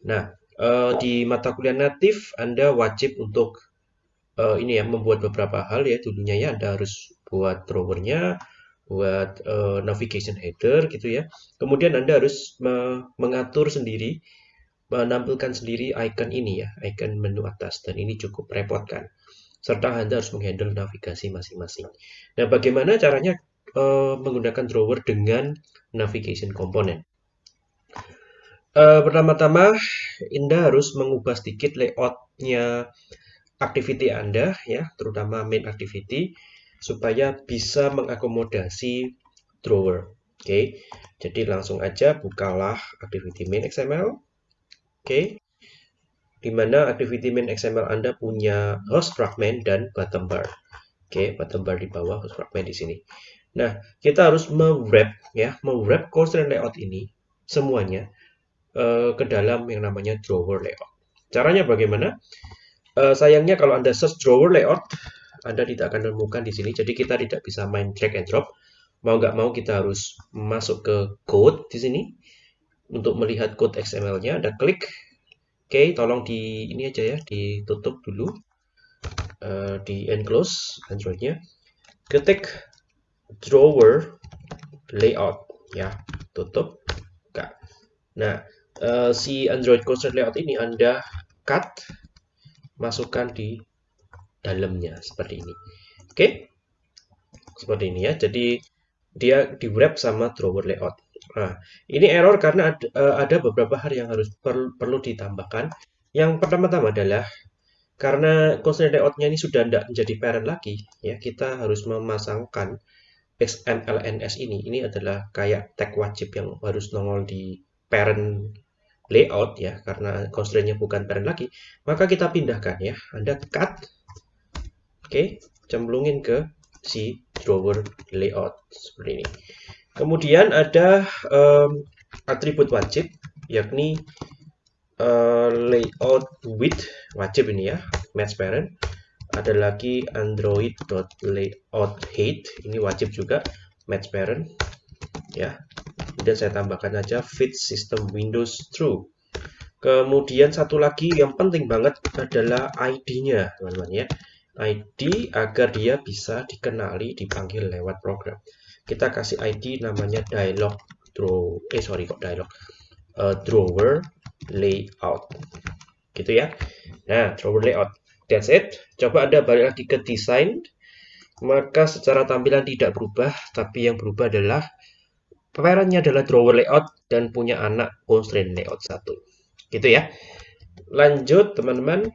Nah, uh, di mata kuliah natif Anda wajib untuk uh, ini ya membuat beberapa hal ya dulunya ya Anda harus buat drawernya, buat uh, navigation header gitu ya. Kemudian Anda harus me mengatur sendiri menampilkan sendiri icon ini ya, icon menu atas dan ini cukup repot kan. Serta Anda harus menghandle navigasi masing-masing. Nah, bagaimana caranya uh, menggunakan drawer dengan navigation component? Uh, pertama-tama, Anda harus mengubah sedikit layoutnya activity Anda ya, terutama main activity supaya bisa mengakomodasi drawer. Oke, okay. jadi langsung aja bukalah activity main XML Oke. Di mana activity main XML Anda punya host fragment dan bottom bar. Oke, bottom bar di bawah host fragment di sini. Nah, kita harus mewrap ya, mewrap constraint layout ini semuanya uh, ke dalam yang namanya drawer layout. Caranya bagaimana? Uh, sayangnya kalau Anda search drawer layout, Anda tidak akan menemukan di sini. Jadi kita tidak bisa main drag and drop. Mau nggak mau kita harus masuk ke code di sini untuk melihat code XML-nya Anda klik oke tolong di ini aja ya ditutup dulu uh, di enclose Android-nya ketik drawer layout ya tutup Enggak. nah uh, si Android constraint layout ini Anda cut masukkan di dalamnya seperti ini oke seperti ini ya jadi dia di wrap sama drawer layout Nah, ini error karena ada, uh, ada beberapa hal yang harus per, perlu ditambahkan. Yang pertama-tama adalah karena constraint layoutnya ini sudah tidak menjadi parent lagi, ya kita harus memasangkan XMLNS ini. Ini adalah kayak tag wajib yang harus nongol di parent layout ya, karena constraint-nya bukan parent lagi. Maka kita pindahkan ya. Anda cut, oke, cemplungin ke si drawer layout seperti ini. Kemudian ada um, atribut wajib, yakni uh, layout width wajib ini ya, match parent. Ada lagi android.layout ini wajib juga match parent ya. Kemudian saya tambahkan aja fit system Windows true. Kemudian satu lagi yang penting banget adalah ID-nya, teman-teman ya. ID agar dia bisa dikenali dipanggil lewat program. Kita kasih ID namanya dialog draw eh sorry kok dialog? Uh, drawer layout. Gitu ya. Nah drawer layout. That's it. Coba anda balik lagi ke desain. Maka secara tampilan tidak berubah tapi yang berubah adalah parentnya adalah drawer layout dan punya anak constraint layout satu. Gitu ya. Lanjut teman-teman.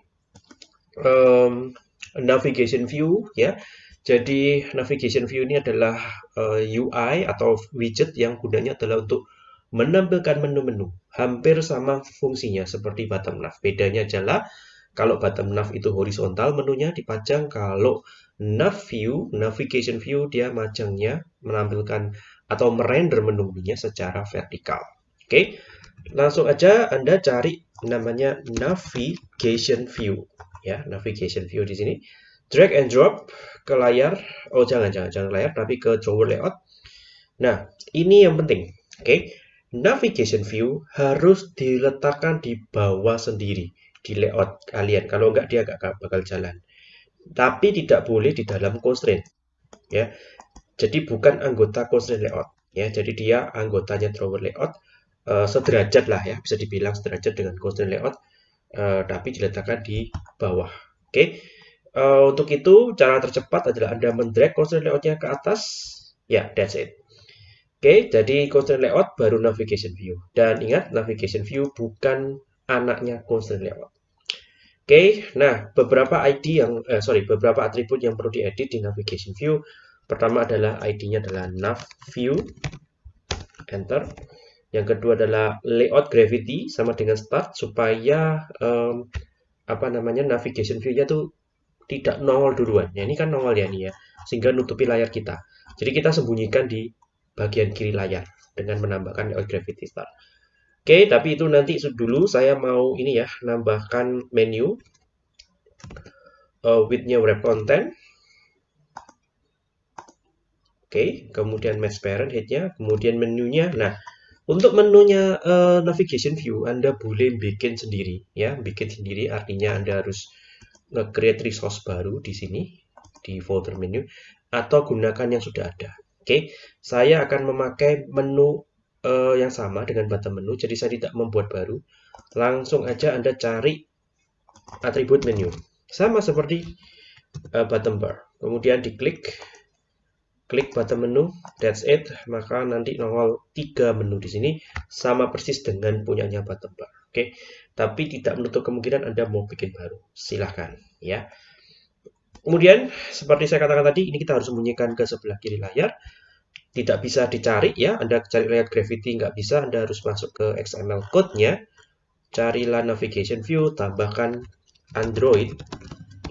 Um, navigation view ya jadi navigation view ini adalah uh, eh, UI atau widget yang gunanya adalah untuk menampilkan menu-menu. Hampir sama fungsinya seperti bottom nav. Bedanya adalah kalau bottom nav itu horizontal menunya dipajang, kalau nav view, navigation view dia majangnya menampilkan atau merender menunya secara vertikal. Oke. Langsung aja Anda cari namanya navigation view ya, navigation view di sini drag and drop ke layar. Oh, jangan, jangan, jangan layar, tapi ke drawer layout. Nah, ini yang penting. Oke, okay? navigation view harus diletakkan di bawah sendiri di layout kalian. Kalau enggak, dia enggak bakal jalan. Tapi tidak boleh di dalam constraint. Ya, jadi bukan anggota constraint layout. Ya, jadi dia anggotanya drawer layout. Uh, sederajat lah ya, bisa dibilang sederajat dengan constraint layout. Uh, tapi diletakkan di bawah. Oke. Okay? Uh, untuk itu, cara tercepat adalah Anda mendrag constraint layoutnya ke atas. Ya, that's it. Oke, okay, jadi constraint layout baru navigation view. Dan ingat, navigation view bukan anaknya constraint layout. Oke, okay, nah beberapa ID yang, eh, sorry, beberapa atribut yang perlu diedit di navigation view. Pertama adalah ID-nya adalah nav view. Enter. Yang kedua adalah layout gravity sama dengan start supaya um, apa namanya navigation view-nya tuh tidak nongol duluan. Ya, ini kan nongol ya nih ya, sehingga nutupi layar kita. Jadi kita sembunyikan di bagian kiri layar dengan menambahkan gravity start. Oke, tapi itu nanti dulu saya mau ini ya, nambahkan menu uh, width-nya wrap content. Oke, kemudian match parent head-nya, kemudian menunya. Nah, Untuk menunya uh, navigation view, Anda boleh bikin sendiri, ya, bikin sendiri artinya Anda harus nge-create resource baru di sini di folder menu atau gunakan yang sudah ada. Oke, okay. saya akan memakai menu uh, yang sama dengan button menu, jadi saya tidak membuat baru. Langsung aja Anda cari atribut menu, sama seperti uh, button bar. Kemudian diklik klik button menu, that's it, maka nanti nongol tiga menu di sini sama persis dengan punyanya button bar. Oke, tapi tidak menutup kemungkinan Anda mau bikin baru. Silahkan, ya. Kemudian, seperti saya katakan tadi, ini kita harus sembunyikan ke sebelah kiri layar. Tidak bisa dicari ya, Anda cari layout Gravity nggak bisa, Anda harus masuk ke XML code-nya. Carilah navigation view, tambahkan Android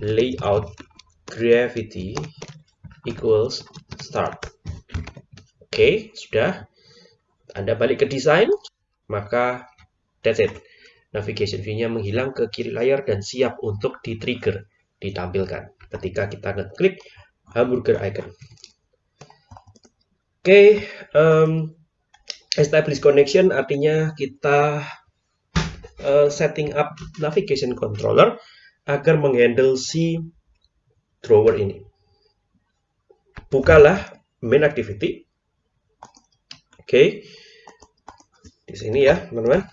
layout Gravity equals start. Oke, okay, sudah. Anda balik ke desain, maka that's it. Navigation view-nya menghilang ke kiri layar dan siap untuk di-trigger, ditampilkan ketika kita ngeklik hamburger icon. Oke, okay, um, establish connection artinya kita uh, setting up navigation controller agar menghandle si drawer ini bukalah main activity. Oke, okay. di sini ya teman-teman.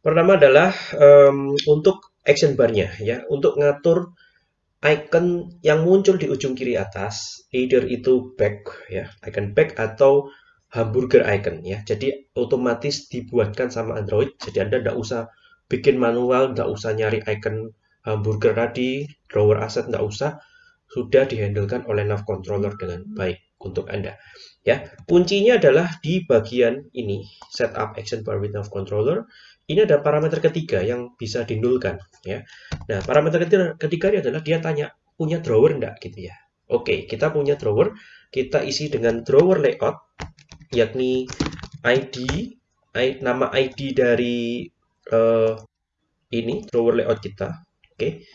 Pertama adalah um, untuk action bar-nya ya, untuk ngatur icon yang muncul di ujung kiri atas, either itu back ya, icon back atau hamburger icon ya. Jadi otomatis dibuatkan sama Android. Jadi Anda tidak usah bikin manual, tidak usah nyari icon hamburger tadi, drawer asset tidak usah sudah dihandlekan oleh nav controller dengan baik untuk Anda. Ya, kuncinya adalah di bagian ini, setup action bar with nav controller. Ini ada parameter ketiga yang bisa dinulkan, ya. Nah, parameter ketiga, ini adalah dia tanya punya drawer enggak gitu ya. Oke, kita punya drawer, kita isi dengan drawer layout yakni ID, nama ID dari uh, ini drawer layout kita. Oke.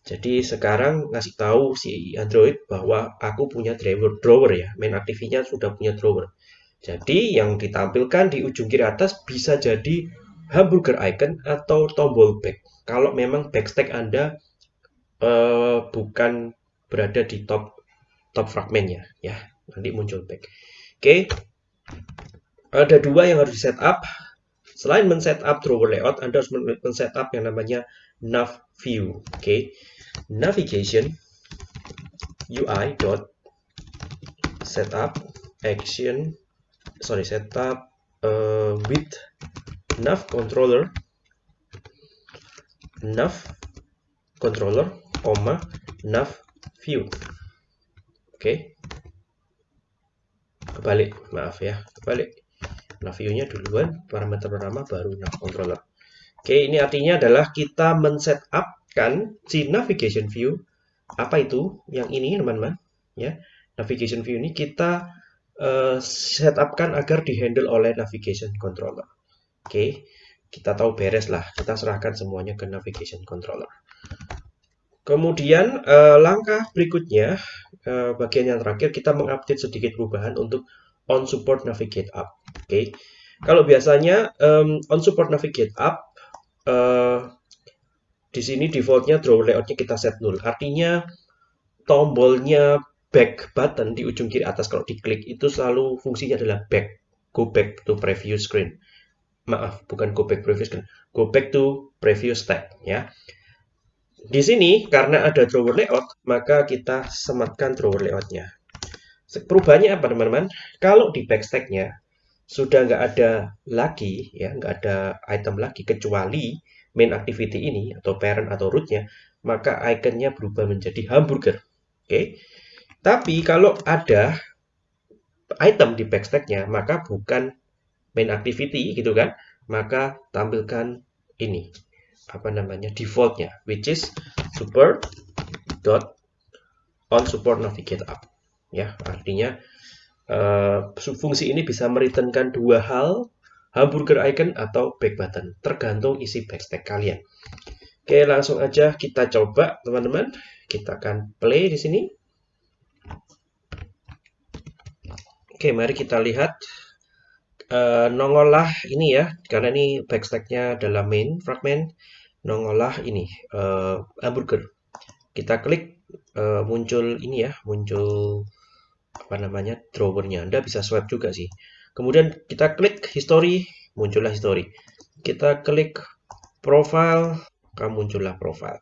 Jadi sekarang ngasih tahu si Android bahwa aku punya drawer drawer ya, main aktivinya sudah punya drawer. Jadi yang ditampilkan di ujung kiri atas bisa jadi hamburger icon atau tombol back. Kalau memang backstack Anda uh, bukan berada di top top fragmentnya ya, nanti muncul back. Oke. Ada dua yang harus di setup. Selain men-setup drawer layout, Anda harus men-setup yang namanya nav view. Oke. Okay. Navigation UI dot setup action sorry setup uh, with nav controller nav controller comma nav view. Oke. Okay. kebalik maaf ya kebalik. Nav view nya duluan parameter pertama baru nav controller. Oke okay, ini artinya adalah kita men-setup si navigation view apa itu yang ini teman-teman ya navigation view ini kita uh, setupkan agar dihandle oleh navigation controller Oke, kita tahu beres lah. Kita serahkan semuanya ke navigation controller. Kemudian eh, langkah berikutnya, eh, bagian yang terakhir kita mengupdate sedikit perubahan untuk on support navigate up. Oke, kalau biasanya um, on support navigate up uh, di sini defaultnya drawer layoutnya kita set null. Artinya tombolnya back button di ujung kiri atas. Kalau diklik itu selalu fungsinya adalah back, go back to previous screen. Maaf bukan go back previous screen. Go back to previous tab ya. Di sini karena ada drawer layout maka kita sematkan drawer layoutnya. Perubahannya apa teman-teman? Kalau di backstacknya sudah nggak ada lagi ya nggak ada item lagi kecuali main activity ini atau parent atau rootnya maka iconnya berubah menjadi hamburger. Oke? Okay? tapi kalau ada item di backstacknya maka bukan main activity gitu kan, maka tampilkan ini apa namanya defaultnya which is support dot on support navigate up. Ya artinya uh, fungsi ini bisa mereturnkan dua hal hamburger icon atau back button tergantung isi backstack kalian oke langsung aja kita coba teman-teman kita akan play di sini oke mari kita lihat uh, nongollah ini ya, karena ini backstacknya adalah main fragment, nongollah ini uh, hamburger. Kita klik uh, muncul ini ya, muncul apa namanya drawernya. Anda bisa swipe juga sih. Kemudian kita klik history, muncullah history. Kita klik profile, kamu muncullah profile.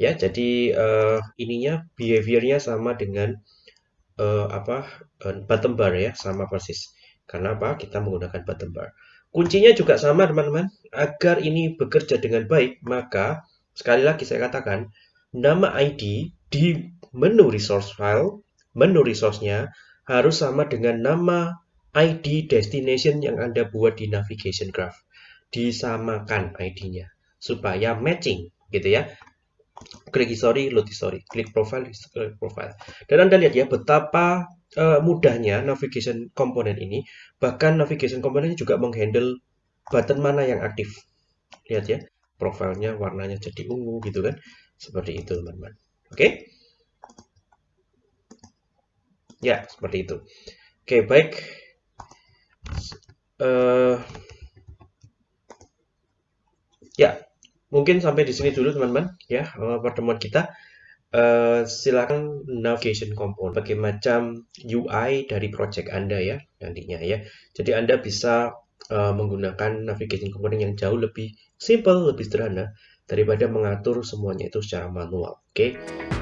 Ya, jadi uh, ininya behaviornya sama dengan uh, apa uh, bottom bar ya, sama persis. Karena apa? Kita menggunakan bottom bar. Kuncinya juga sama teman-teman. Agar ini bekerja dengan baik, maka sekali lagi saya katakan, nama ID di menu resource file, menu resource-nya harus sama dengan nama ID destination yang Anda buat di navigation graph. Disamakan ID-nya supaya matching gitu ya. Klik history, load history, klik profile, klik profile. Dan Anda lihat ya betapa uh, mudahnya navigation komponen ini, bahkan navigation komponen juga menghandle button mana yang aktif. Lihat ya, profilnya warnanya jadi ungu gitu kan. Seperti itu teman-teman. Oke. Okay? Ya, seperti itu. Oke, okay, baik. Uh, ya, mungkin sampai di sini dulu teman-teman ya pertemuan kita. Uh, silakan navigation component sebagai macam UI dari project Anda ya nantinya ya. Jadi Anda bisa uh, menggunakan navigation component yang jauh lebih simple, lebih sederhana daripada mengatur semuanya itu secara manual. Oke. Okay?